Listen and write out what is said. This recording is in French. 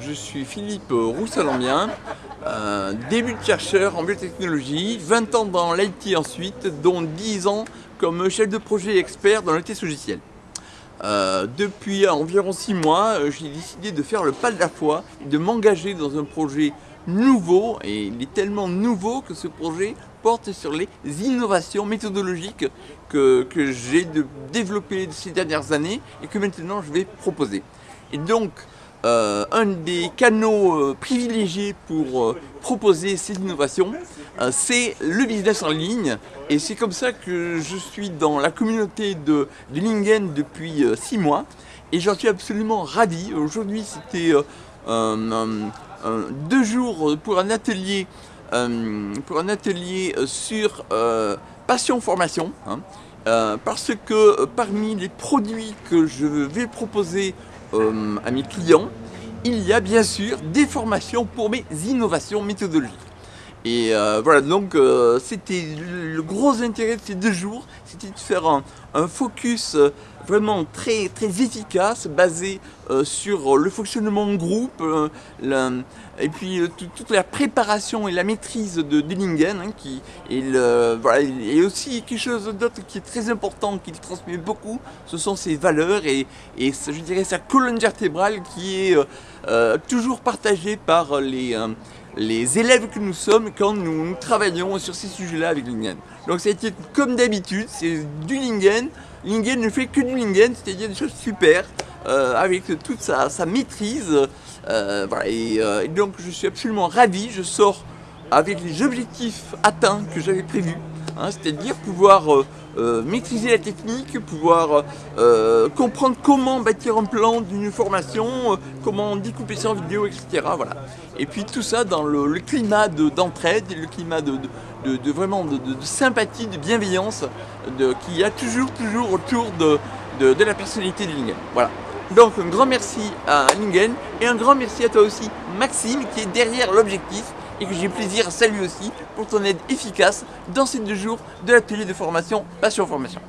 je suis Philippe Roussalambien, début de chercheur en biotechnologie, 20 ans dans l'IT ensuite, dont 10 ans comme chef de projet expert dans le test logiciel. Euh, depuis environ 6 mois, euh, j'ai décidé de faire le pas de la foi de m'engager dans un projet nouveau, et il est tellement nouveau que ce projet porte sur les innovations méthodologiques que, que j'ai développées ces dernières années et que maintenant je vais proposer. Et donc, euh, un des canaux euh, privilégiés pour euh, proposer ces innovations, c'est le business en ligne. Et c'est comme ça que je suis dans la communauté de, Lingen depuis six mois. Et j'en suis absolument ravi. Aujourd'hui, c'était deux jours pour un atelier, sur passion formation. Hein. parce que parmi les produits que je vais proposer euh, à mes clients, il y a bien sûr des formations pour mes innovations méthodologiques. Et euh, voilà, donc euh, c'était le gros intérêt de ces deux jours, c'était de faire un, focus euh, vraiment très, très efficace, basé sur le fonctionnement de groupe, et puis toute la préparation et la maîtrise de Dillingen, hein, qui voilà, et aussi quelque chose d'autre qui est très important, qu'il transmet beaucoup, ce sont ses valeurs et, et je dirais sa colonne vertébrale qui est toujours partagée par les les élèves que nous sommes quand nous, travaillons sur ces sujets-là avec Lingen. Donc ça a été comme d'habitude, c'est du Lingen. Lingen ne fait que du Lingen, c'est-à-dire des choses super, euh, avec toute sa, maîtrise. Euh, euh, et, donc je suis absolument ravi, je sors avec les objectifs atteints que j'avais prévus, hein, c'est-à-dire pouvoir euh, maîtriser la technique, pouvoir euh, comprendre comment bâtir un plan d'une formation, euh, comment découper ça en vidéo, etc. Voilà. Et puis tout ça dans le, climat d'entraide, le climat de, vraiment de, sympathie, de bienveillance qu'il y a toujours, toujours autour de, la personnalité de Lingen. Voilà. Donc un grand merci à Lingen et un grand merci à toi aussi Maxime qui est derrière l'objectif et que j'ai plaisir à saluer aussi pour ton aide efficace dans ces deux jours de l'atelier de formation Passion Formation.